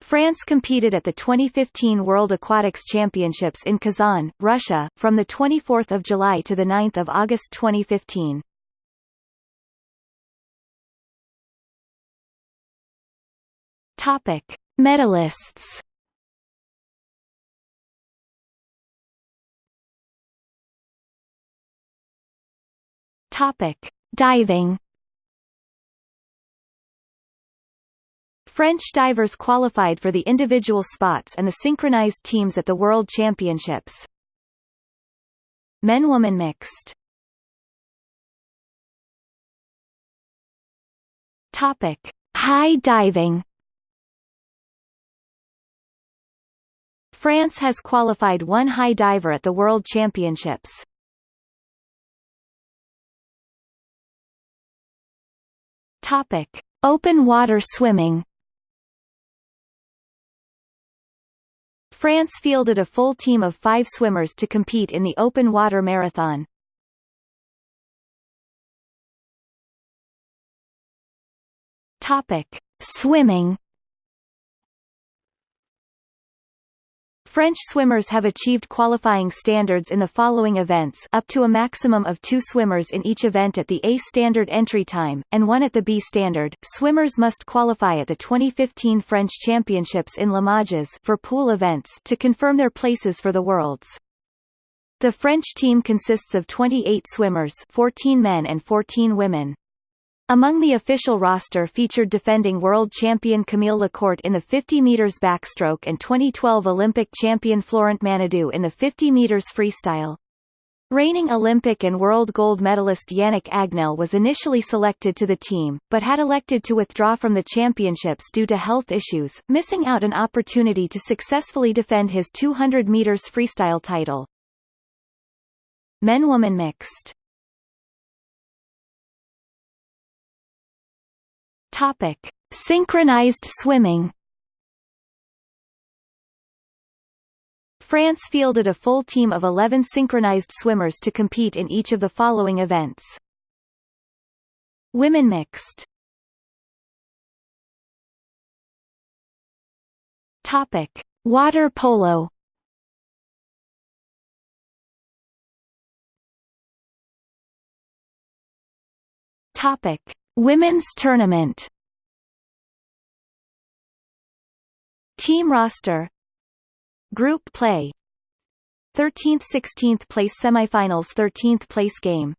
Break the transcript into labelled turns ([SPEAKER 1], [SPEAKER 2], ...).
[SPEAKER 1] France competed at the 2015 World Aquatics Championships in Kazan, Russia, from 24 July to 9 August 2015. Topic. Medalists Topic: Diving. French divers qualified for the individual spots and the synchronized teams at the World Championships. Men-woman mixed. Topic: High diving. France has qualified one high diver at the World Championships. Topic: Open water swimming. France fielded a full team of five swimmers to compete in the open water marathon. Topic: Swimming. French swimmers have achieved qualifying standards in the following events up to a maximum of two swimmers in each event at the A standard entry time, and one at the B standard. Swimmers must qualify at the 2015 French Championships in Limoges for pool events to confirm their places for the Worlds. The French team consists of 28 swimmers 14 men and 14 women. Among the official roster featured defending world champion Camille Lacourt in the 50 meters backstroke and 2012 Olympic champion Florent Manaudou in the 50 meters freestyle. Reigning Olympic and world gold medalist Yannick Agnel was initially selected to the team, but had elected to withdraw from the championships due to health issues, missing out an opportunity to successfully defend his 200 meters freestyle title. Men-woman mixed Topic: Synchronized swimming. France fielded a full team of 11 synchronized swimmers to compete in each of the following events. Women mixed. Topic: Water polo. Topic: Women's Tournament. Team roster. Group play. 13th 16th place semifinals 13th place game